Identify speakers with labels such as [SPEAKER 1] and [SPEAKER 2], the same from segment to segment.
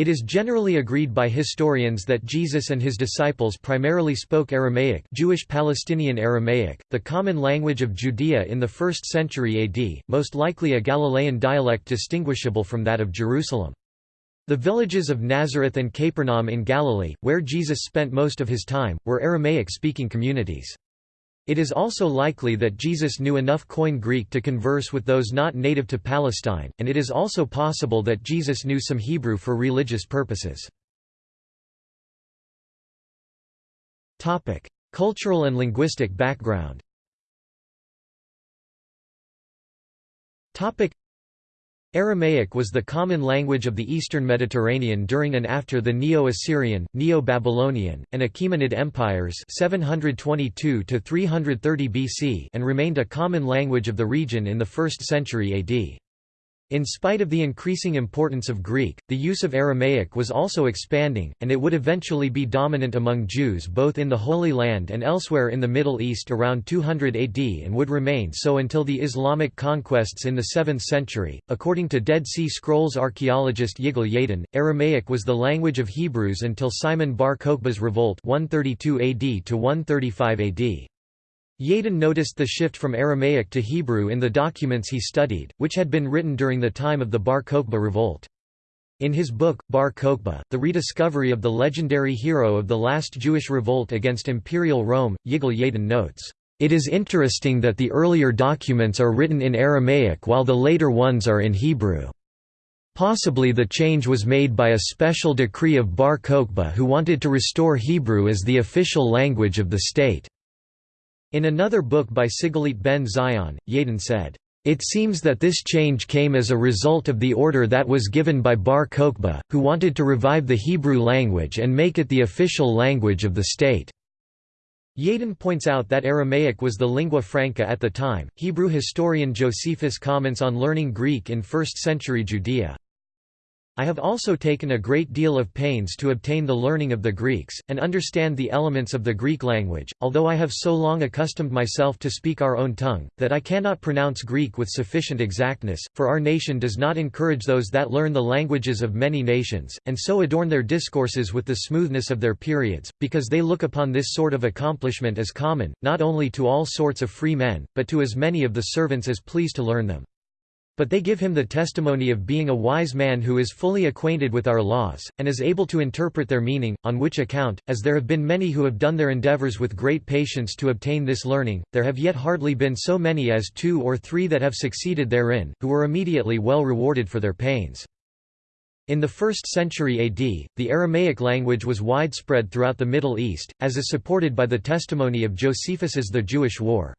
[SPEAKER 1] It is generally agreed by historians that Jesus and his disciples primarily spoke Aramaic Jewish Palestinian Aramaic, the common language of Judea in the 1st century AD, most likely a Galilean dialect distinguishable from that of Jerusalem. The villages of Nazareth and Capernaum in Galilee, where Jesus spent most of his time, were Aramaic-speaking communities. It is also likely that Jesus knew enough Koine Greek to converse with those not native to Palestine, and it is also possible that Jesus knew some Hebrew for religious purposes. Cultural and linguistic background Aramaic was the common language of the eastern Mediterranean during and after the Neo-Assyrian, Neo-Babylonian, and Achaemenid empires 722 BC and remained a common language of the region in the 1st century AD. In spite of the increasing importance of Greek, the use of Aramaic was also expanding, and it would eventually be dominant among Jews both in the Holy Land and elsewhere in the Middle East around 200 AD and would remain so until the Islamic conquests in the 7th century. According to Dead Sea Scrolls archaeologist Yigal Yadin, Aramaic was the language of Hebrews until Simon bar Kokhba's revolt 132 AD to 135 AD. Yadin noticed the shift from Aramaic to Hebrew in the documents he studied, which had been written during the time of the Bar Kokhba revolt. In his book, Bar Kokhba, The Rediscovery of the Legendary Hero of the Last Jewish Revolt Against Imperial Rome, Yigal Yadin notes, "...it is interesting that the earlier documents are written in Aramaic while the later ones are in Hebrew. Possibly the change was made by a special decree of Bar Kokhba who wanted to restore Hebrew as the official language of the state." In another book by Sigalit ben Zion, Yadin said, "...it seems that this change came as a result of the order that was given by Bar Kokhba, who wanted to revive the Hebrew language and make it the official language of the state." Yadin points out that Aramaic was the lingua franca at the time. Hebrew historian Josephus comments on learning Greek in 1st century Judea. I have also taken a great deal of pains to obtain the learning of the Greeks, and understand the elements of the Greek language, although I have so long accustomed myself to speak our own tongue, that I cannot pronounce Greek with sufficient exactness, for our nation does not encourage those that learn the languages of many nations, and so adorn their discourses with the smoothness of their periods, because they look upon this sort of accomplishment as common, not only to all sorts of free men, but to as many of the servants as please to learn them. But they give him the testimony of being a wise man who is fully acquainted with our laws, and is able to interpret their meaning, on which account, as there have been many who have done their endeavors with great patience to obtain this learning, there have yet hardly been so many as two or three that have succeeded therein, who were immediately well rewarded for their pains. In the 1st century AD, the Aramaic language was widespread throughout the Middle East, as is supported by the testimony of Josephus's The Jewish War.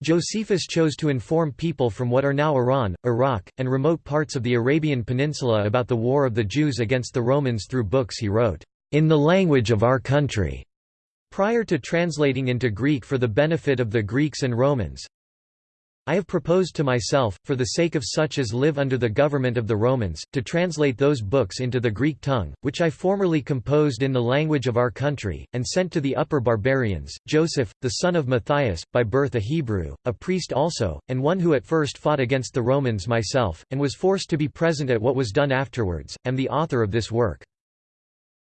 [SPEAKER 1] Josephus chose to inform people from what are now Iran, Iraq, and remote parts of the Arabian Peninsula about the war of the Jews against the Romans through books he wrote, "...in the language of our country." Prior to translating into Greek for the benefit of the Greeks and Romans, I have proposed to myself, for the sake of such as live under the government of the Romans, to translate those books into the Greek tongue, which I formerly composed in the language of our country, and sent to the upper barbarians. Joseph, the son of Matthias, by birth a Hebrew, a priest also, and one who at first fought against the Romans myself, and was forced to be present at what was done afterwards, am the author of this work.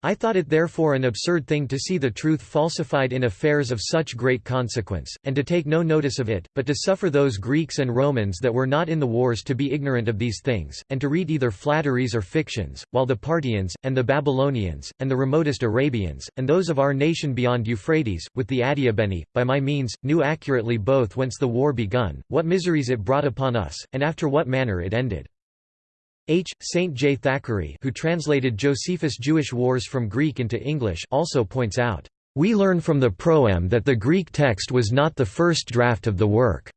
[SPEAKER 1] I thought it therefore an absurd thing to see the truth falsified in affairs of such great consequence, and to take no notice of it, but to suffer those Greeks and Romans that were not in the wars to be ignorant of these things, and to read either flatteries or fictions, while the Parthians, and the Babylonians, and the remotest Arabians, and those of our nation beyond Euphrates, with the Adiabeni, by my means, knew accurately both whence the war begun, what miseries it brought upon us, and after what manner it ended. H. St. J. Thackeray who translated Josephus' Jewish Wars from Greek into English also points out, "...we learn from the proem that the Greek text was not the first draft of the work.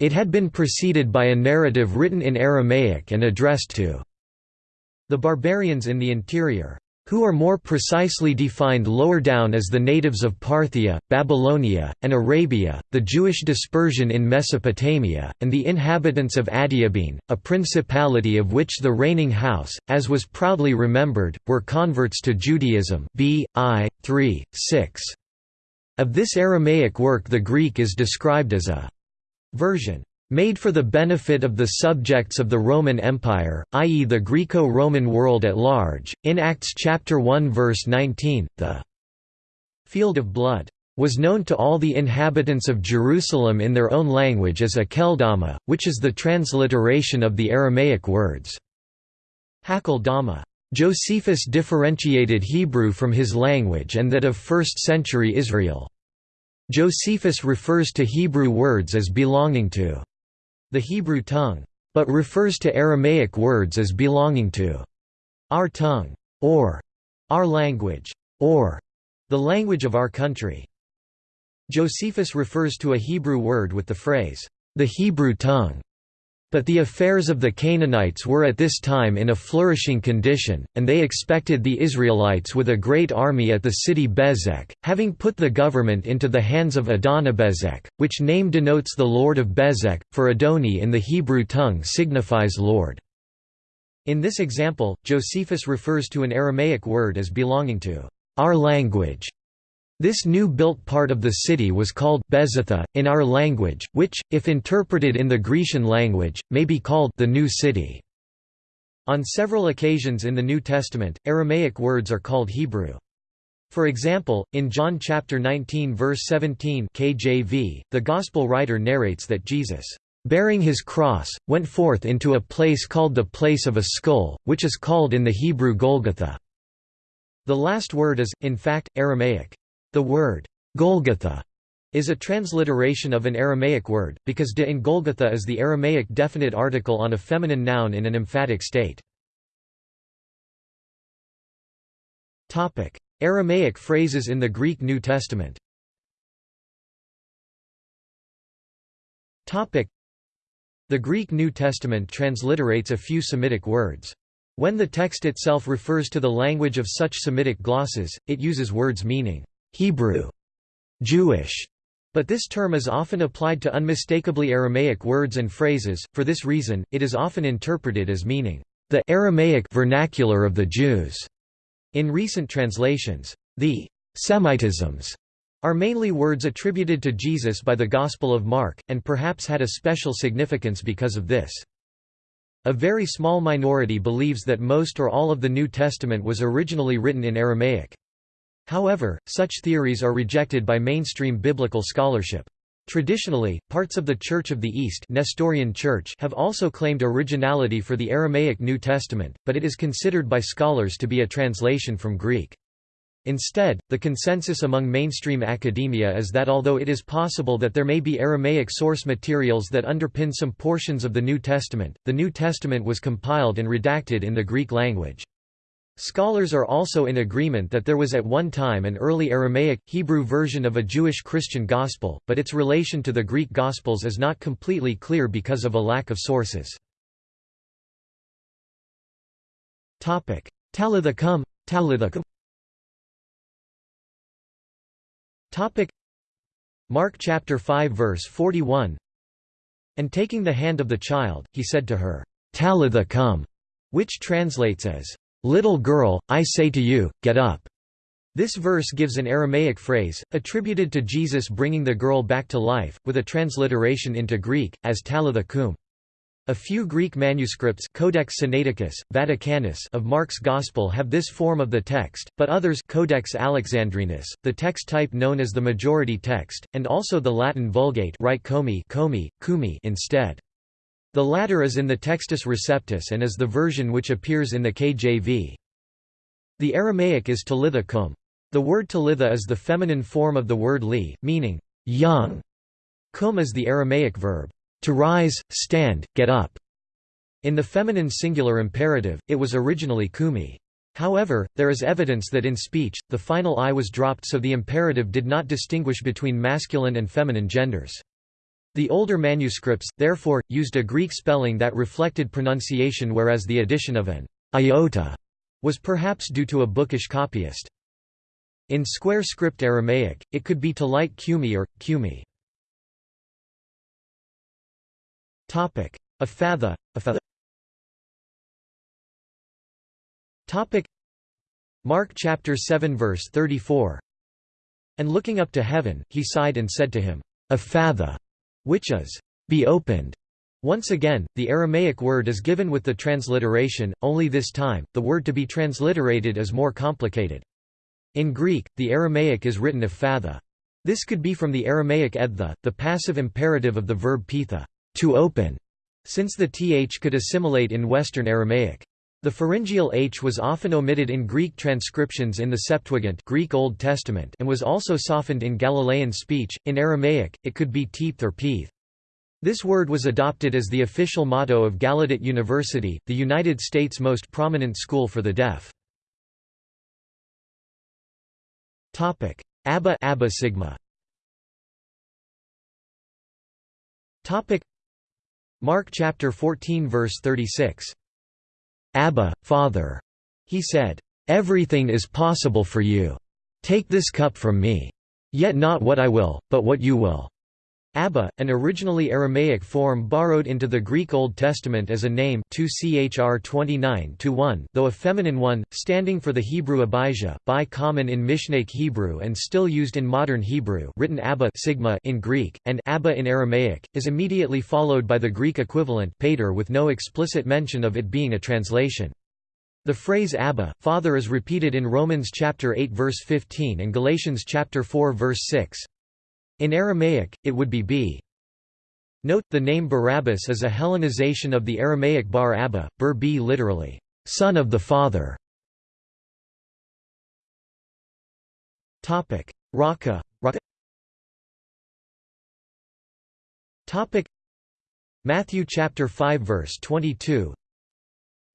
[SPEAKER 1] It had been preceded by a narrative written in Aramaic and addressed to the barbarians in the interior who are more precisely defined lower down as the natives of Parthia, Babylonia, and Arabia, the Jewish dispersion in Mesopotamia, and the inhabitants of Adiabene, a principality of which the reigning house, as was proudly remembered, were converts to Judaism b. I. 3, 6. Of this Aramaic work the Greek is described as a version made for the benefit of the subjects of the Roman Empire, i.e. the Greco-Roman world at large. In Acts chapter 1 verse 19, the field of blood was known to all the inhabitants of Jerusalem in their own language as Akeldama, which is the transliteration of the Aramaic words Hakeldama. Josephus differentiated Hebrew from his language and that of 1st century Israel. Josephus refers to Hebrew words as belonging to the Hebrew tongue, but refers to Aramaic words as belonging to our tongue, or our language, or the language of our country. Josephus refers to a Hebrew word with the phrase, the Hebrew tongue. But the affairs of the Canaanites were at this time in a flourishing condition, and they expected the Israelites with a great army at the city Bezek, having put the government into the hands of Adonibezek, which name denotes the Lord of Bezek, for Adoni in the Hebrew tongue signifies Lord. In this example, Josephus refers to an Aramaic word as belonging to our language, this new built part of the city was called Bezatha, in our language, which, if interpreted in the Grecian language, may be called the New City. On several occasions in the New Testament, Aramaic words are called Hebrew. For example, in John chapter 19 verse 17 KJV, the Gospel writer narrates that Jesus, bearing his cross, went forth into a place called the place of a skull, which is called in the Hebrew Golgotha. The last word is, in fact, Aramaic. The word, Golgotha, is a transliteration of an Aramaic word, because de in Golgotha is the Aramaic definite article on a feminine noun in an emphatic state. Aramaic phrases in the Greek New Testament The Greek New Testament transliterates a few Semitic words. When the text itself refers to the language of such Semitic glosses, it uses words meaning Hebrew, Jewish, but this term is often applied to unmistakably Aramaic words and phrases, for this reason, it is often interpreted as meaning, the Aramaic vernacular of the Jews. In recent translations, the Semitisms are mainly words attributed to Jesus by the Gospel of Mark, and perhaps had a special significance because of this. A very small minority believes that most or all of the New Testament was originally written in Aramaic. However, such theories are rejected by mainstream biblical scholarship. Traditionally, parts of the Church of the East Nestorian Church have also claimed originality for the Aramaic New Testament, but it is considered by scholars to be a translation from Greek. Instead, the consensus among mainstream academia is that although it is possible that there may be Aramaic source materials that underpin some portions of the New Testament, the New Testament was compiled and redacted in the Greek language. Scholars are also in agreement that there was at one time an early Aramaic, Hebrew version of a Jewish Christian gospel, but its relation to the Greek Gospels is not completely clear because of a lack of sources. Talitha cum, Talitha cum Mark chapter 5 verse 41 And taking the hand of the child, he said to her, Talitha cum, which translates as, Little girl, I say to you, get up. This verse gives an Aramaic phrase, attributed to Jesus bringing the girl back to life, with a transliteration into Greek, as talitha cum. A few Greek manuscripts Codex Sinaiticus, Vaticanus of Mark's Gospel have this form of the text, but others Codex Alexandrinus, the text type known as the majority text, and also the Latin Vulgate write comi, comi, cumi instead. The latter is in the Textus Receptus and is the version which appears in the KJV. The Aramaic is talitha cum. The word talitha is the feminine form of the word li, meaning, young. Cum is the Aramaic verb, to rise, stand, get up. In the feminine singular imperative, it was originally kumi. However, there is evidence that in speech, the final i was dropped so the imperative did not distinguish between masculine and feminine genders. The older manuscripts, therefore, used a Greek spelling that reflected pronunciation whereas the addition of an iota was perhaps due to a bookish copyist. In square script Aramaic, it could be to light cumi or, cumi. Ephphatha Topic Mark chapter 7 verse 34 And looking up to heaven, he sighed and said to him, Ephphatha, which is, be opened. Once again, the Aramaic word is given with the transliteration, only this time, the word to be transliterated is more complicated. In Greek, the Aramaic is written ephatha. This could be from the Aramaic edtha, the passive imperative of the verb pitha, to open, since the th could assimilate in Western Aramaic. The pharyngeal h was often omitted in Greek transcriptions in the Septuagint Greek Old Testament and was also softened in Galilean speech. In Aramaic, it could be teepth or peeth. This word was adopted as the official motto of Gallaudet University, the United States' most prominent school for the deaf. Abba Abba Sigma Mark chapter 14 verse 36 Abba, Father, he said, Everything is possible for you. Take this cup from me. Yet not what I will, but what you will. Abba, an originally Aramaic form borrowed into the Greek Old Testament as a name 2 Chr 29 though a feminine one, standing for the Hebrew Abijah, by common in Mishnaic Hebrew and still used in modern Hebrew written Abba sigma in Greek, and Abba in Aramaic, is immediately followed by the Greek equivalent pater with no explicit mention of it being a translation. The phrase Abba, Father is repeated in Romans chapter 8 verse 15 and Galatians chapter 4 verse 6. In Aramaic, it would be b. Note, the name Barabbas is a Hellenization of the Aramaic bar Abba, bur b literally, son of the father. Raka, Topic Matthew chapter 5 verse 22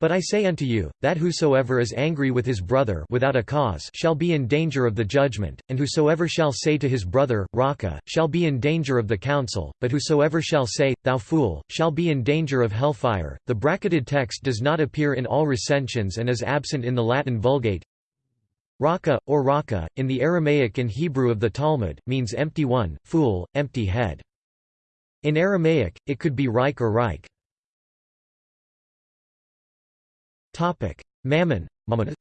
[SPEAKER 1] but I say unto you, that whosoever is angry with his brother without a cause shall be in danger of the judgment, and whosoever shall say to his brother, Raca, shall be in danger of the council, but whosoever shall say, Thou fool, shall be in danger of hellfire. The bracketed text does not appear in all recensions and is absent in the Latin Vulgate. Raka, or Raka, in the Aramaic and Hebrew of the Talmud, means empty one, fool, empty head. In Aramaic, it could be Reich or Reich. Topic: Mammon, Mammon.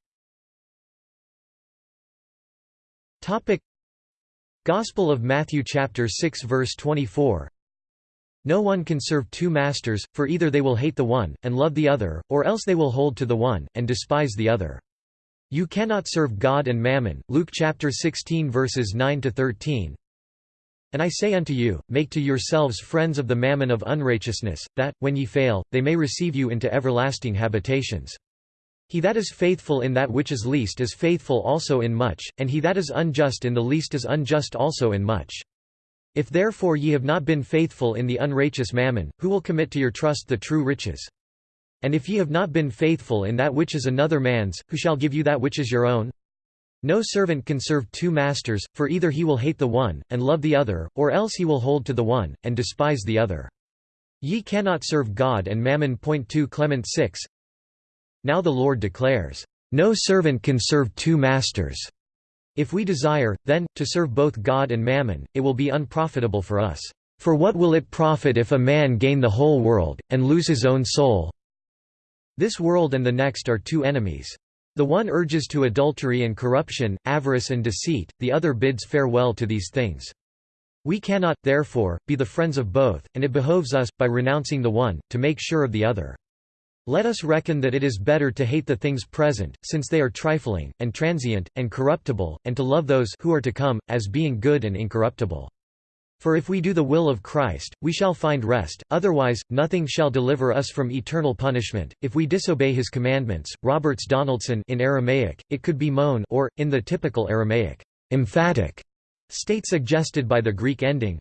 [SPEAKER 1] Topic: Gospel of Matthew chapter 6 verse 24. No one can serve two masters, for either they will hate the one and love the other, or else they will hold to the one and despise the other. You cannot serve God and mammon. Luke chapter 16 verses 9 to 13. And I say unto you, make to yourselves friends of the mammon of unrighteousness, that, when ye fail, they may receive you into everlasting habitations. He that is faithful in that which is least is faithful also in much, and he that is unjust in the least is unjust also in much. If therefore ye have not been faithful in the unrighteous mammon, who will commit to your trust the true riches? And if ye have not been faithful in that which is another man's, who shall give you that which is your own? No servant can serve two masters, for either he will hate the one, and love the other, or else he will hold to the one, and despise the other. Ye cannot serve God and mammon. 2 Clement 6 Now the Lord declares, No servant can serve two masters. If we desire, then, to serve both God and mammon, it will be unprofitable for us. For what will it profit if a man gain the whole world, and lose his own soul? This world and the next are two enemies. The one urges to adultery and corruption, avarice and deceit, the other bids farewell to these things. We cannot, therefore, be the friends of both, and it behoves us, by renouncing the one, to make sure of the other. Let us reckon that it is better to hate the things present, since they are trifling, and transient, and corruptible, and to love those who are to come, as being good and incorruptible. For if we do the will of Christ, we shall find rest, otherwise, nothing shall deliver us from eternal punishment. If we disobey his commandments, Roberts Donaldson in Aramaic, it could be moan or, in the typical Aramaic, emphatic state suggested by the Greek ending.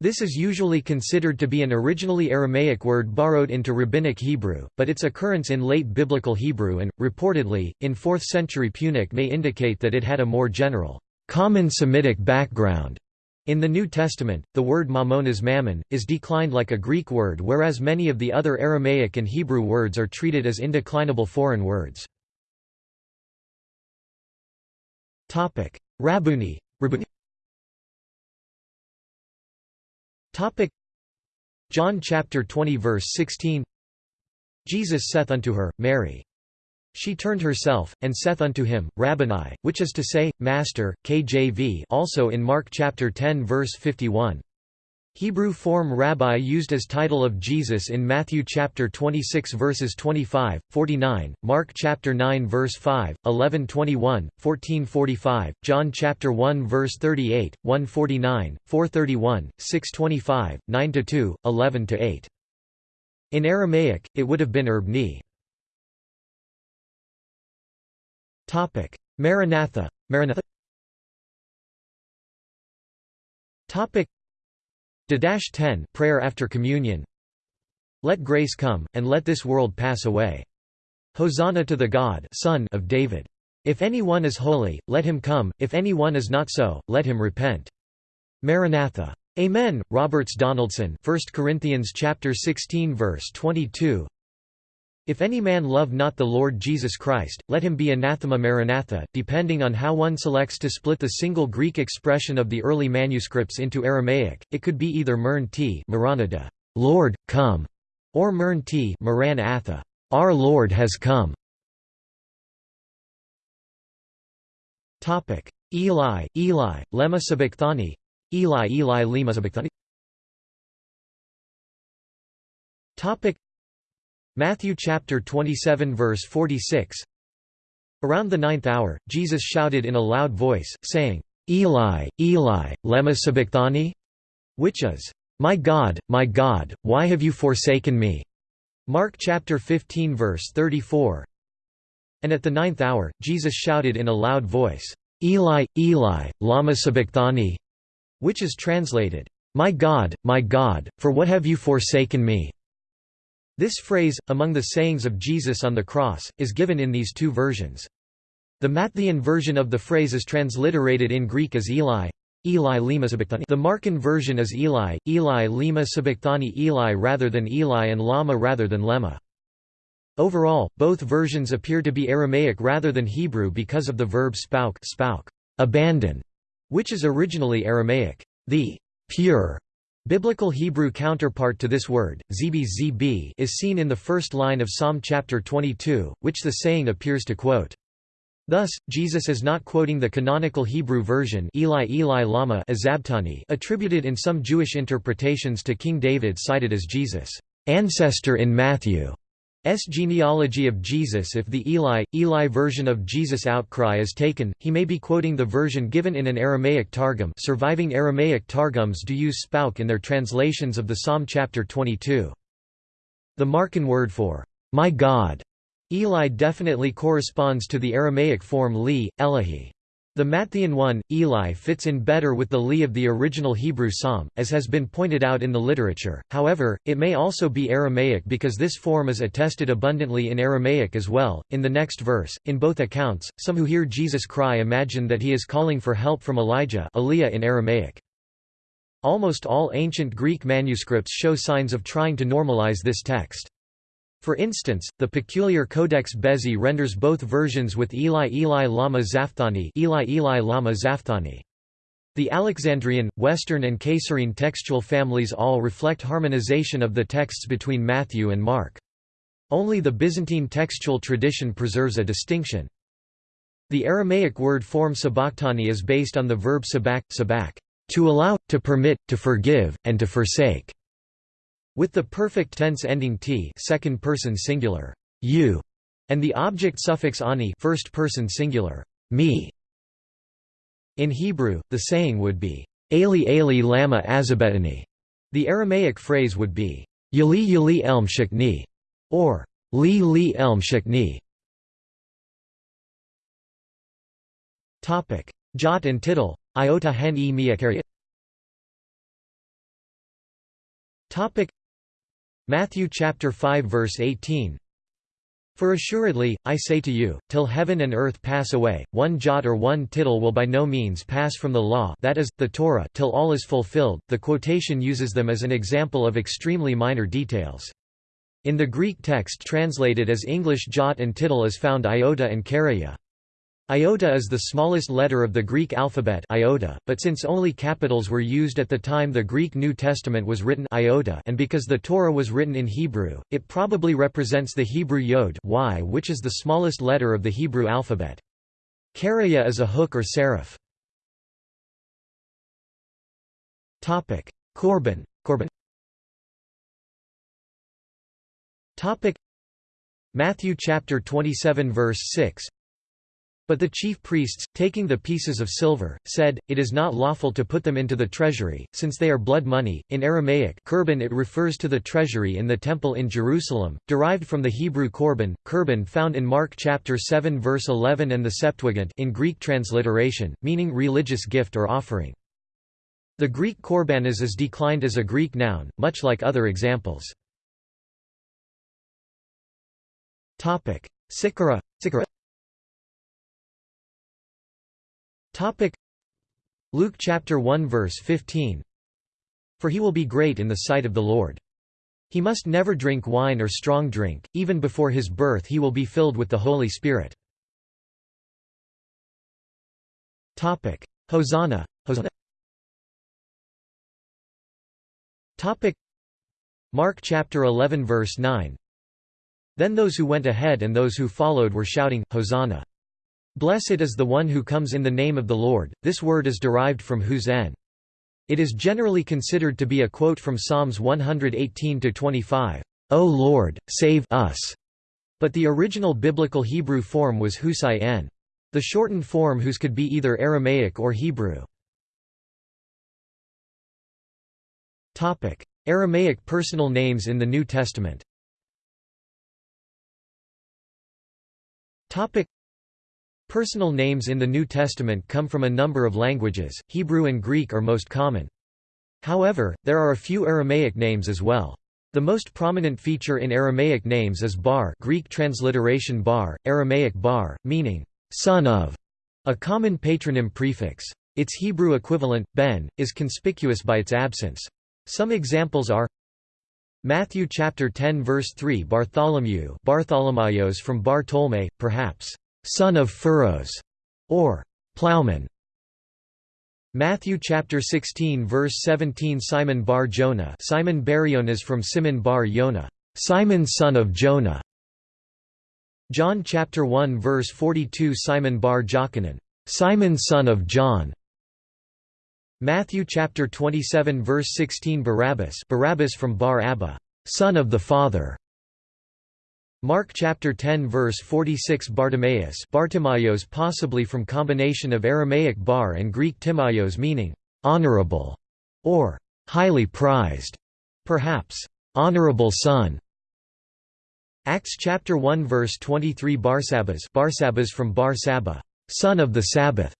[SPEAKER 1] This is usually considered to be an originally Aramaic word borrowed into Rabbinic Hebrew, but its occurrence in late Biblical Hebrew and, reportedly, in 4th century Punic may indicate that it had a more general, common Semitic background. In the New Testament, the word mammonas mammon, is declined like a Greek word whereas many of the other Aramaic and Hebrew words are treated as indeclinable foreign words. Rabuni, John chapter 20 verse 16 Jesus saith unto her, Mary. She turned herself, and saith unto him, Rabboni, which is to say, Master, KJV also in Mark chapter 10 verse 51. Hebrew form rabbi used as title of Jesus in Matthew chapter 26 verses 25, 49, Mark chapter 9 verse 5, 11 21, 14 45, John chapter 1 verse 38, 149, 431, 625, 9 2, 11 8. In Aramaic, it would have been Erbni. Topic: Maranatha. Maranatha. Topic Dash 10 Prayer after Communion Let grace come, and let this world pass away. Hosanna to the God Son of David. If any one is holy, let him come, if any one is not so, let him repent. Maranatha. Amen. Roberts Donaldson 1 Corinthians chapter 16 verse 22 if any man love not the Lord Jesus Christ, let him be anathema maranatha. Depending on how one selects to split the single Greek expression of the early manuscripts into Aramaic, it could be either mern t maranada, Lord, come, or mern t maranatha, Our Lord has come. Eli, Eli, lemma sabachthani, Eli, Eli, lema sabachthani. Matthew chapter 27 verse 46 Around the ninth hour, Jesus shouted in a loud voice, saying, Eli, Eli, lema sabachthani? Which is, My God, my God, why have you forsaken me? Mark chapter 15 verse 34 And at the ninth hour, Jesus shouted in a loud voice, Eli, Eli, lama sabachthani? Which is translated, My God, my God, for what have you forsaken me? This phrase, among the sayings of Jesus on the cross, is given in these two versions. The Matthean version of the phrase is transliterated in Greek as Eli, Eli lima sabachthani. The Markan version is Eli, Eli lima sabachthani Eli rather than Eli and lama rather than lemma. Overall, both versions appear to be Aramaic rather than Hebrew because of the verb spouk, spouk abandon, which is originally Aramaic. The pure Biblical Hebrew counterpart to this word, zb is seen in the first line of Psalm chapter 22, which the saying appears to quote. Thus, Jesus is not quoting the canonical Hebrew version Eli Eli lama azabtani attributed in some Jewish interpretations to King David cited as Jesus' ancestor in Matthew. S genealogy of Jesus If the Eli, Eli version of Jesus' outcry is taken, he may be quoting the version given in an Aramaic Targum surviving Aramaic Targums do use spouk in their translations of the Psalm chapter 22. The Markan word for, "'My God' Eli definitely corresponds to the Aramaic form li, Elahi. The Matthean one, Eli fits in better with the li of the original Hebrew psalm, as has been pointed out in the literature, however, it may also be Aramaic because this form is attested abundantly in Aramaic as well. In the next verse, in both accounts, some who hear Jesus cry imagine that he is calling for help from Elijah in Aramaic. Almost all ancient Greek manuscripts show signs of trying to normalize this text. For instance, the peculiar Codex Bezae renders both versions with Eli Eli Lama Zaphtani Eli Eli Lama Zaphtani. The Alexandrian, Western and Caesarean textual families all reflect harmonization of the texts between Matthew and Mark. Only the Byzantine textual tradition preserves a distinction. The Aramaic word form sabachthani is based on the verb sabak, sabak, to allow, to permit, to forgive, and to forsake. With the perfect tense ending t second person singular, you, and the object suffix ani first person singular, me. In Hebrew, the saying would be, Eli Eli lama azabetani. The Aramaic phrase would be, Yali Yali elm shikni, or Li Li elm shikni. Jot and tittle, iota hen e miakariot. Matthew chapter 5 verse 18 For assuredly, I say to you, till heaven and earth pass away, one jot or one tittle will by no means pass from the law that is, the Torah till all is fulfilled. The quotation uses them as an example of extremely minor details. In the Greek text translated as English jot and tittle is found iota and charaia. Iota is the smallest letter of the Greek alphabet iota, but since only capitals were used at the time the Greek New Testament was written iota and because the Torah was written in Hebrew, it probably represents the Hebrew yod y which is the smallest letter of the Hebrew alphabet. Charaia is a hook or serif. Korban, Korban. Matthew chapter 27 verse 6 But the chief priests, taking the pieces of silver, said, It is not lawful to put them into the treasury, since they are blood money. In Aramaic korban it refers to the treasury in the temple in Jerusalem, derived from the Hebrew korban, korban found in Mark chapter 7 verse 11 and the Septuagint in Greek transliteration, meaning religious gift or offering. The Greek korbanos is declined as a Greek noun, much like other examples. Topic: Sikara. Topic: Luke chapter 1 verse 15. For he will be great in the sight of the Lord. He must never drink wine or strong drink, even before his birth he will be filled with the Holy Spirit. Topic: Hosanna, Hosanna. Topic: Mark chapter 11 verse 9. Then those who went ahead and those who followed were shouting, Hosanna! Blessed is the one who comes in the name of the Lord. This word is derived from husen. It is generally considered to be a quote from Psalms 118-25, O Lord, save us. But the original biblical Hebrew form was husai n. The shortened form whose could be either Aramaic or Hebrew. Aramaic personal names in the New Testament Topic Personal names in the New Testament come from a number of languages, Hebrew and Greek are most common. However, there are a few Aramaic names as well. The most prominent feature in Aramaic names is bar Greek transliteration bar, Aramaic bar, meaning, son of, a common patronym prefix. Its Hebrew equivalent, ben, is conspicuous by its absence. Some examples are Matthew chapter 10 verse 3 Bartholomew Bartholomayos from Bar perhaps, son of furrows, or plowman. Matthew chapter 16 verse 17 Simon bar Jonah Simon Barionas from Simon bar Yonah, Simon son of Jonah. John chapter 1 verse 42 Simon bar Jochanan, Simon son of John. Matthew chapter 27 verse 16 Barabbas Barabbas from Bar Abba, son of the Father. Mark chapter 10 verse 46 Bartimaeus Bartimaeus possibly from combination of Aramaic bar and Greek timaios meaning honorable or highly prized, perhaps honorable son. Acts chapter 1 verse 23 Barsabbas Barsabbas from Bar Saba, son of the Sabbath.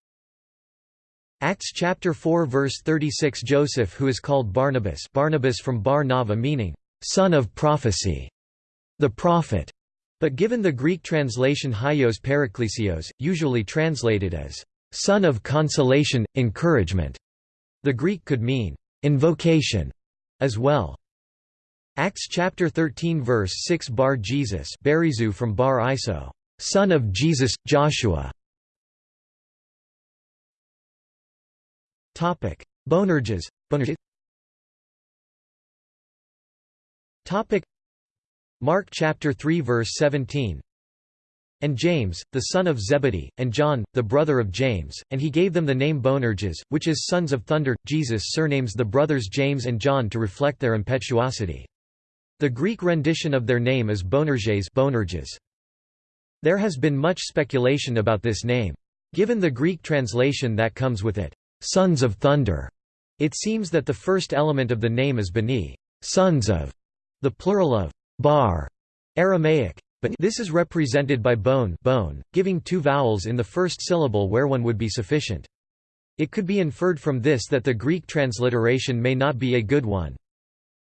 [SPEAKER 1] Acts chapter 4 verse 36 Joseph who is called Barnabas Barnabas from Bar Nava meaning, son of prophecy, the prophet, but given the Greek translation Hyos Paraklesios, usually translated as, son of consolation, encouragement. The Greek could mean, invocation, as well. Acts chapter 13 verse 6 Bar Jesus Barizu from Bar Iso, son of Jesus, Joshua, Topic: Boanerges. Boanerges. Topic: Mark chapter 3 verse 17. And James, the son of Zebedee, and John, the brother of James, and he gave them the name Boanerges, which is sons of thunder. Jesus surnames the brothers James and John to reflect their impetuosity. The Greek rendition of their name is Boanerges. Boanerges. There has been much speculation about this name. Given the Greek translation that comes with it, sons of thunder. It seems that the first element of the name is bani, sons of, the plural of bar, Aramaic. But this is represented by bone, bone, giving two vowels in the first syllable where one would be sufficient. It could be inferred from this that the Greek transliteration may not be a good one.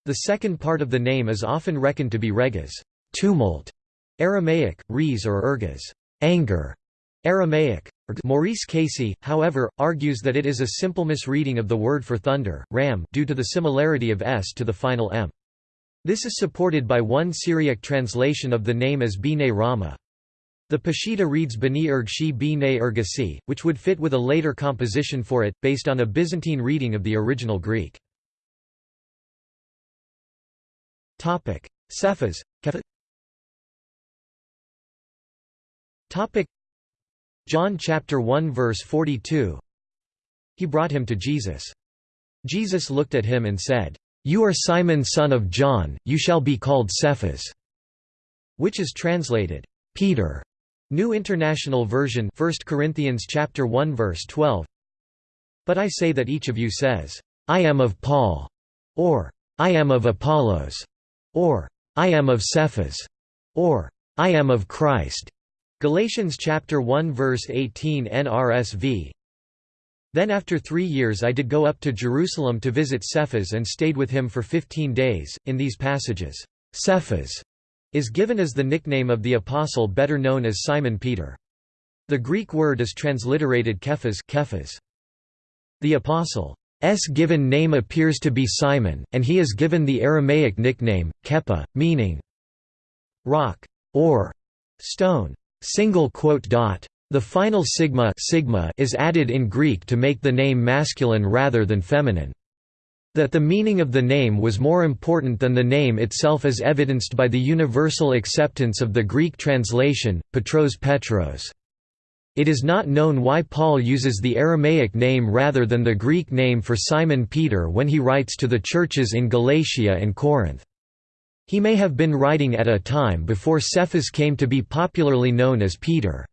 [SPEAKER 1] The second part of the name is often reckoned to be regas, tumult, Aramaic, res or ergas, anger, Aramaic. Maurice Casey, however, argues that it is a simple misreading of the word for thunder, ram, due to the similarity of s to the final m. This is supported by one Syriac translation of the name as B'nai Rama. The Peshitta reads Bani Ergshi B'nai Ergasi, which would fit with a later composition for it, based on a Byzantine reading of the original Greek. Cephas John chapter 1 verse 42 He brought him to Jesus. Jesus looked at him and said, "'You are Simon son of John, you shall be called Cephas' which is translated, Peter. New International Version 1 Corinthians chapter 1 verse 12 But I say that each of you says, I am of Paul, or I am of Apollos, or I am of Cephas, or I am of Christ. Galatians chapter 1 verse 18 NRSV Then after three years I did go up to Jerusalem to visit Cephas and stayed with him for fifteen days. In these passages, Cephas is given as the nickname of the apostle better known as Simon Peter. The Greek word is transliterated Kephas, Kephas. The apostle's given name appears to be Simon, and he is given the Aramaic nickname, Kepha, meaning rock or stone. The final sigma, sigma is added in Greek to make the name masculine rather than feminine. That the meaning of the name was more important than the name itself is evidenced by the universal acceptance of the Greek translation, Petros Petros. It is not known why Paul uses the Aramaic name rather than the Greek name for Simon Peter when he writes to the churches in Galatia and Corinth. He may have been writing at a time before Cephas came to be popularly known as Peter.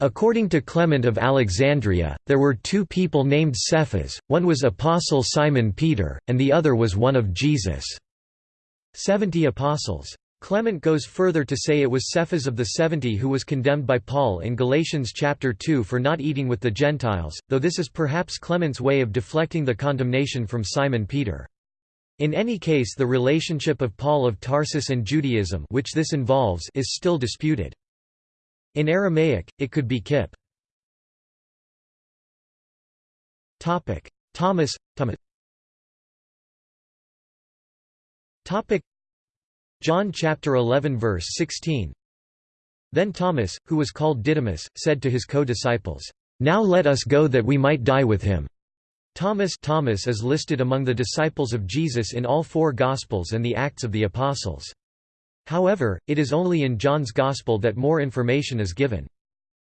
[SPEAKER 1] According to Clement of Alexandria, there were two people named Cephas, one was Apostle Simon Peter, and the other was one of Jesus' seventy apostles. Clement goes further to say it was Cephas of the seventy who was condemned by Paul in Galatians chapter 2 for not eating with the Gentiles, though this is perhaps Clement's way of deflecting the condemnation from Simon Peter. In any case the relationship of Paul of Tarsus and Judaism which this involves is still disputed. In Aramaic, it could be Kip. Thomas, Thomas John chapter 11 verse 16 Then Thomas, who was called Didymus, said to his co-disciples, "Now let us go that we might die with him." Thomas Thomas is listed among the disciples of Jesus in all four Gospels and the Acts of the Apostles. However, it is only in John's Gospel that more information is given.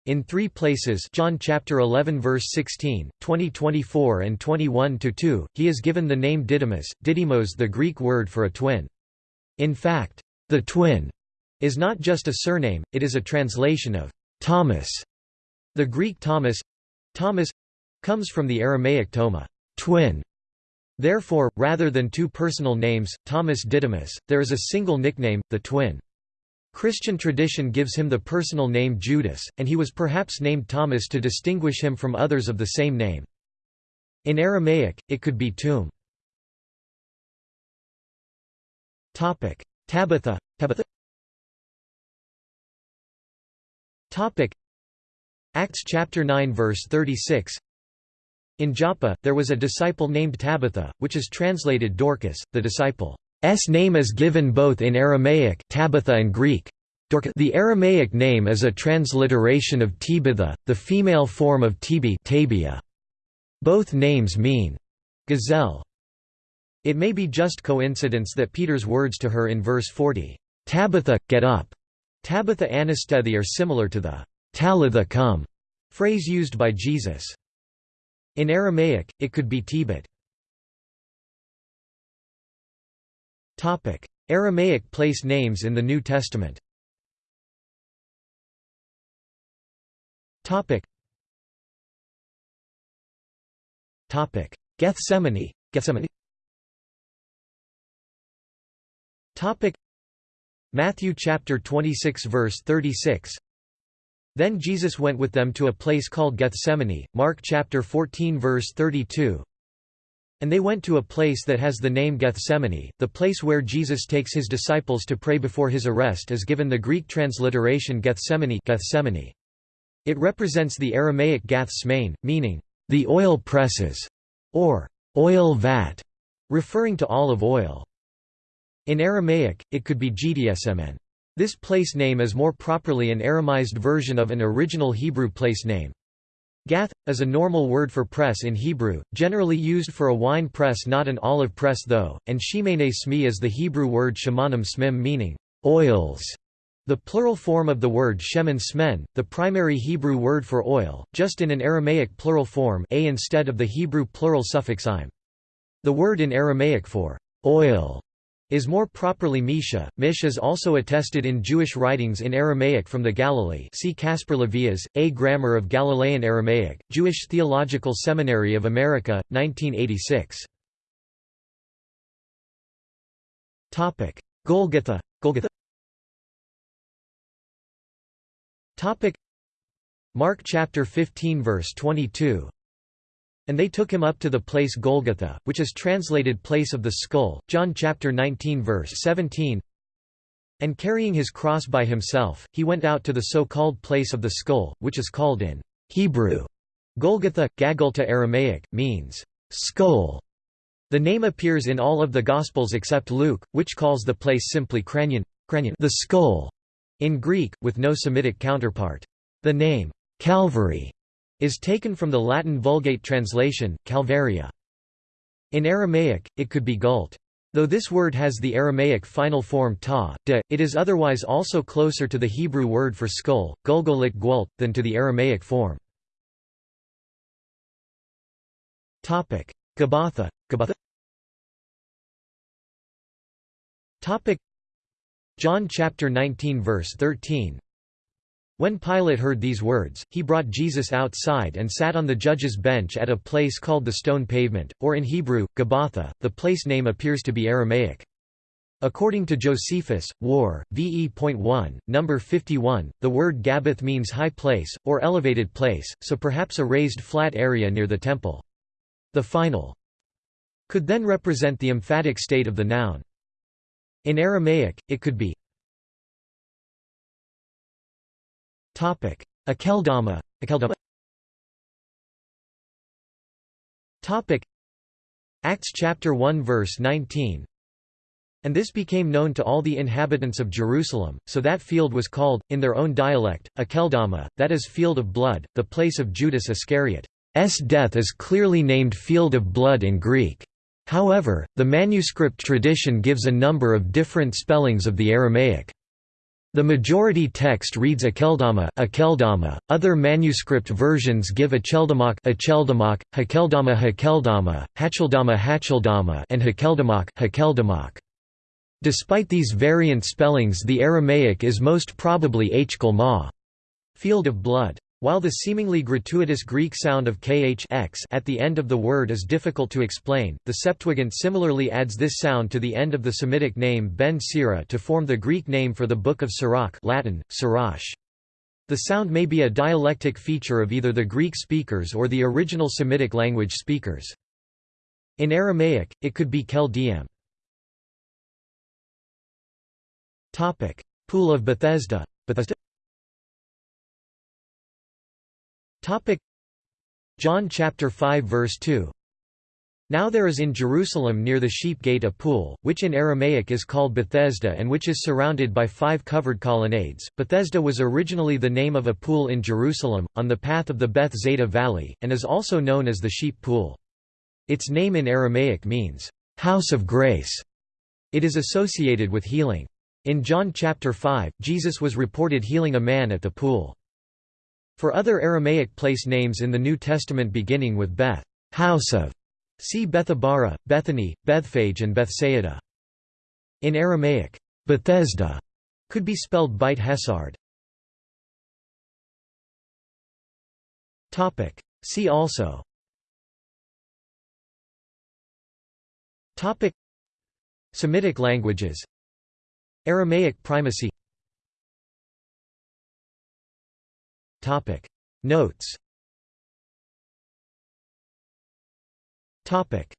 [SPEAKER 1] In three places John chapter 11 verse 16, 20 24 and 21 2, he is given the name Didymus, Didymos the Greek word for a twin. In fact, the twin is not just a surname, it is a translation of Thomas. The Greek Thomas Thomas comes from the Aramaic toma, twin. Therefore, rather than two personal names, Thomas Didymus, there is a single nickname, the twin. Christian tradition gives him the personal name Judas, and he was perhaps named Thomas to distinguish him from others of the same name. In Aramaic, it could be. Topic: Tabitha, Tabitha. Acts chapter 9 verse 36. In Joppa, there was a disciple named Tabitha, which is translated Dorcas. The disciple's name is given both in Aramaic Tabitha and Greek. The Aramaic name is a transliteration of Tibitha, the female form of Tibi Tabia. Both names mean gazelle. It may be just coincidence that Peter's words to her in verse 40, "'Tabitha, get up' Tabitha anastethi are similar to the "'Talitha come' phrase used by Jesus. In Aramaic, it could be Tibet. Aramaic place names in the New Testament. Gethsemane Gethsemane. Matthew chapter 26 verse 36 Then Jesus went with them to a place called Gethsemane Mark chapter 14 verse 32 And they went to a place that has the name Gethsemane the place where Jesus takes his disciples to pray before his arrest is given the Greek transliteration Gethsemane Gethsemane. It represents the Aramaic gath smain meaning the oil presses or oil vat referring to olive oil. In Aramaic, it could be Gdsmn. This place name is more properly an Aramized version of an original Hebrew place name. Gath, is a normal word for press in Hebrew, generally used for a wine press not an olive press though, and shimene smi is the Hebrew word shemanim smim meaning, oils. The plural form of the word shemen smen, the primary Hebrew word for oil, just in an Aramaic plural form a instead of the Hebrew plural suffix im. The word in Aramaic for oil is more properly Misha. Mish is also attested in Jewish writings in Aramaic from the Galilee see Caspar Levias, A Grammar of Galilean Aramaic, Jewish Theological Seminary of America, 1986. Golgotha Golgotha Topic Mark chapter 15 verse 22 and they took him up to the place Golgotha, which is translated place of the skull, John chapter 19 verse 17. And carrying his cross by himself, he went out to the so-called place of the skull, which is called in Hebrew Golgotha, Gagulta Aramaic, means skull. The name appears in all of the Gospels except Luke, which calls the place simply Kranion, Kranion the skull, in Greek, with no Semitic counterpart. The name Calvary is taken from the Latin Vulgate translation, Calvaria. In Aramaic, it could be gult. Though this word has the Aramaic final form ta, de, it is otherwise also closer to the Hebrew word for skull, gulgolit gwalt, than to the Aramaic form. Gabbatha, Gabbatha John chapter 19 verse 13 when Pilate heard these words, he brought Jesus outside and sat on the judge's bench at a place called the Stone Pavement, or in Hebrew, Gabbatha. The place name appears to be Aramaic. According to Josephus, War, VE.1, number 51, the word Gabbath means high place, or elevated place, so perhaps a raised flat area near the temple. The final could then represent the emphatic state of the noun. In Aramaic, it could be Topic: Akeldama. Akeldama. Topic: Acts chapter 1 verse 19. And this became known to all the inhabitants of Jerusalem, so that field was called, in their own dialect, Akeldama, that is field of blood, the place of Judas Iscariot's death is clearly named field of blood in Greek. However, the manuscript tradition gives a number of different spellings of the Aramaic. The majority text reads Akeldama, Akeldama. Other manuscript versions give Acheldamak, Acheldamak, Hakeldama, Hakeldama, Hacheldama, Hacheldama, and Hakeldamak, Hakeldamak. Despite these variant spellings, the Aramaic is most probably Hkel Ma, field of blood. While the seemingly gratuitous Greek sound of kh x at the end of the word is difficult to explain, the Septuagint similarly adds this sound to the end of the Semitic name Ben Sira to form the Greek name for the Book of Sirach Latin, Sirach. The sound may be a dialectic feature of either the Greek speakers or the original Semitic language speakers. In Aramaic, it could be Kel Pool of Bethesda. Topic John chapter 5 verse 2 Now there is in Jerusalem near the sheep gate a pool, which in Aramaic is called Bethesda and which is surrounded by five covered colonnades. Bethesda was originally the name of a pool in Jerusalem, on the path of the Beth Zeta Valley, and is also known as the Sheep Pool. Its name in Aramaic means, house of grace. It is associated with healing. In John chapter 5, Jesus was reported healing a man at the pool. For other Aramaic place names in the New Testament beginning with Beth house of", see Bethabara, Bethany, Bethphage and Bethsaida. In Aramaic, Bethesda could be spelled Beit Hesard. See also. Semitic languages. Aramaic primacy Topic. Notes. Topic